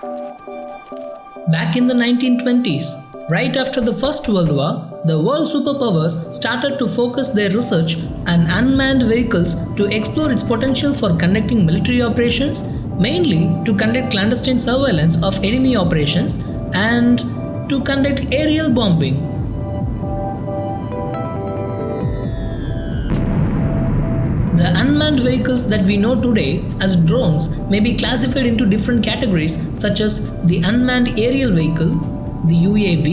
Back in the 1920s, right after the First World War, the world superpowers started to focus their research on unmanned vehicles to explore its potential for conducting military operations, mainly to conduct clandestine surveillance of enemy operations and to conduct aerial bombing. The unmanned vehicles that we know today as drones may be classified into different categories such as the unmanned aerial vehicle, the UAV,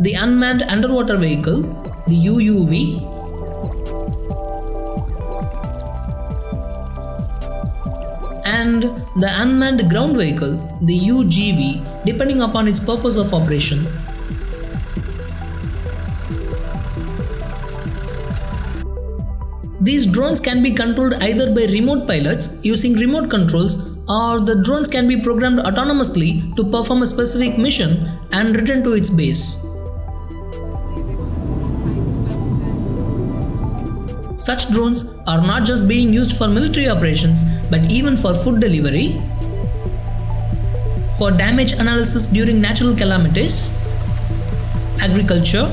the unmanned underwater vehicle, the UUV, and the unmanned ground vehicle, the UGV, depending upon its purpose of operation. These drones can be controlled either by remote pilots using remote controls or the drones can be programmed autonomously to perform a specific mission and return to its base. Such drones are not just being used for military operations but even for food delivery, for damage analysis during natural calamities, agriculture,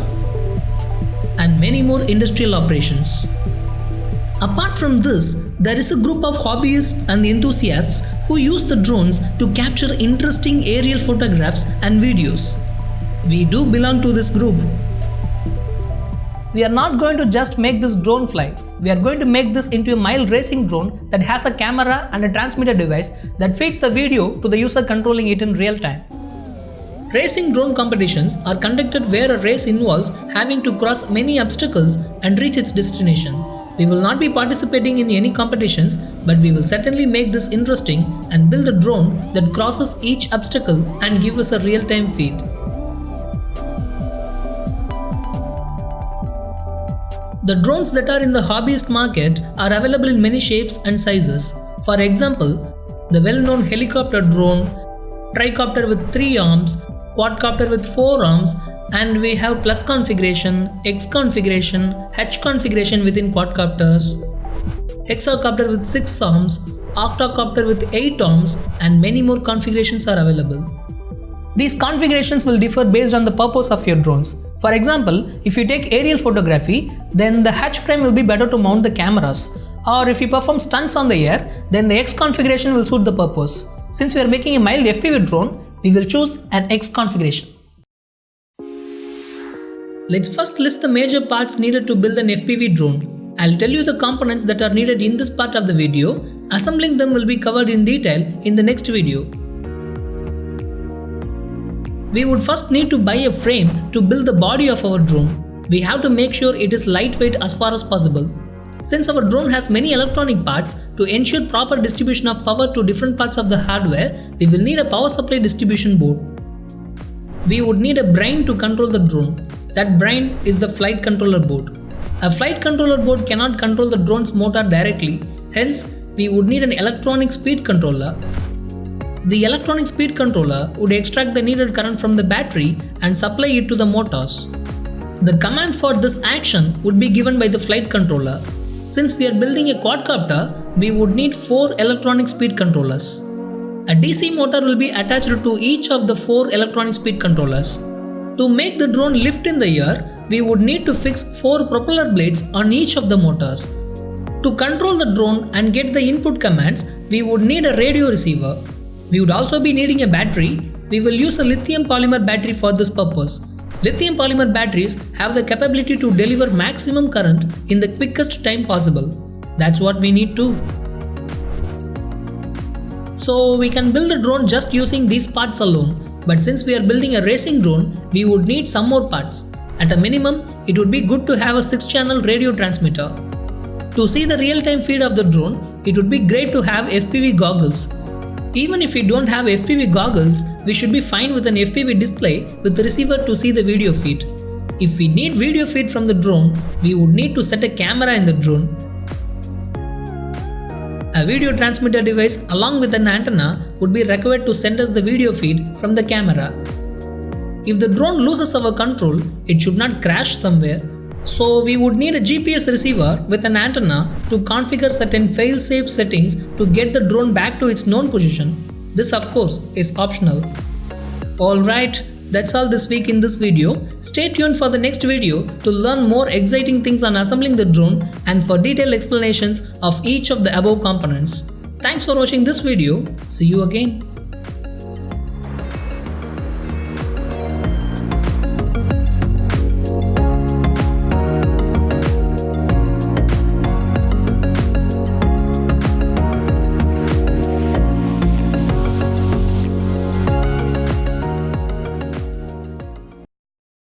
and many more industrial operations. Apart from this, there is a group of hobbyists and enthusiasts who use the drones to capture interesting aerial photographs and videos. We do belong to this group. We are not going to just make this drone fly. We are going to make this into a mild racing drone that has a camera and a transmitter device that feeds the video to the user controlling it in real time. Racing drone competitions are conducted where a race involves having to cross many obstacles and reach its destination. We will not be participating in any competitions, but we will certainly make this interesting and build a drone that crosses each obstacle and give us a real-time feed. The drones that are in the hobbyist market are available in many shapes and sizes. For example, the well-known helicopter drone, tricopter with 3 arms, quadcopter with 4 arms and we have plus configuration, X configuration, H configuration within quadcopters, hexacopter with 6 arms, octocopter with 8 arms and many more configurations are available. These configurations will differ based on the purpose of your drones. For example, if you take aerial photography, then the H frame will be better to mount the cameras. Or if you perform stunts on the air, then the X configuration will suit the purpose. Since we are making a mild FPV drone, we will choose an X configuration. Let's first list the major parts needed to build an FPV drone. I'll tell you the components that are needed in this part of the video. Assembling them will be covered in detail in the next video. We would first need to buy a frame to build the body of our drone. We have to make sure it is lightweight as far as possible. Since our drone has many electronic parts, to ensure proper distribution of power to different parts of the hardware, we will need a power supply distribution board. We would need a brain to control the drone. That brain is the flight controller board. A flight controller board cannot control the drone's motor directly, hence we would need an electronic speed controller the electronic speed controller would extract the needed current from the battery and supply it to the motors. The command for this action would be given by the flight controller. Since we are building a quadcopter, we would need 4 electronic speed controllers. A DC motor will be attached to each of the 4 electronic speed controllers. To make the drone lift in the air, we would need to fix 4 propeller blades on each of the motors. To control the drone and get the input commands, we would need a radio receiver we would also be needing a battery. We will use a lithium polymer battery for this purpose. Lithium polymer batteries have the capability to deliver maximum current in the quickest time possible. That's what we need too. So we can build a drone just using these parts alone. But since we are building a racing drone, we would need some more parts. At a minimum, it would be good to have a 6-channel radio transmitter. To see the real-time feed of the drone, it would be great to have FPV goggles even if we don't have FPV goggles, we should be fine with an FPV display with the receiver to see the video feed. If we need video feed from the drone, we would need to set a camera in the drone. A video transmitter device along with an antenna would be required to send us the video feed from the camera. If the drone loses our control, it should not crash somewhere. So we would need a GPS receiver with an antenna to configure certain fail-safe settings to get the drone back to its known position. This of course is optional. Alright, that's all this week in this video. Stay tuned for the next video to learn more exciting things on assembling the drone and for detailed explanations of each of the above components. Thanks for watching this video. See you again.